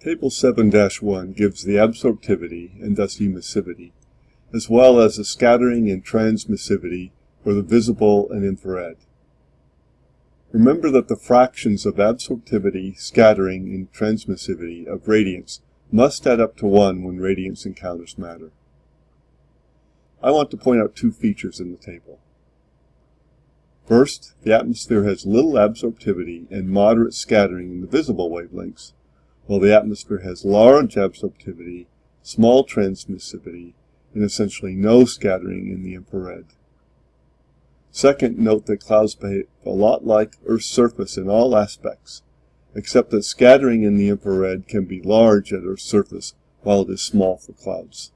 Table 7-1 gives the absorptivity and thus emissivity, as well as the scattering and transmissivity for the visible and infrared. Remember that the fractions of absorptivity, scattering, and transmissivity of radiance must add up to 1 when radiance encounters matter. I want to point out two features in the table. First, the atmosphere has little absorptivity and moderate scattering in the visible wavelengths, while the atmosphere has large absorptivity, small transmissivity, and essentially no scattering in the infrared. Second, note that clouds behave a lot like Earth's surface in all aspects, except that scattering in the infrared can be large at Earth's surface while it is small for clouds.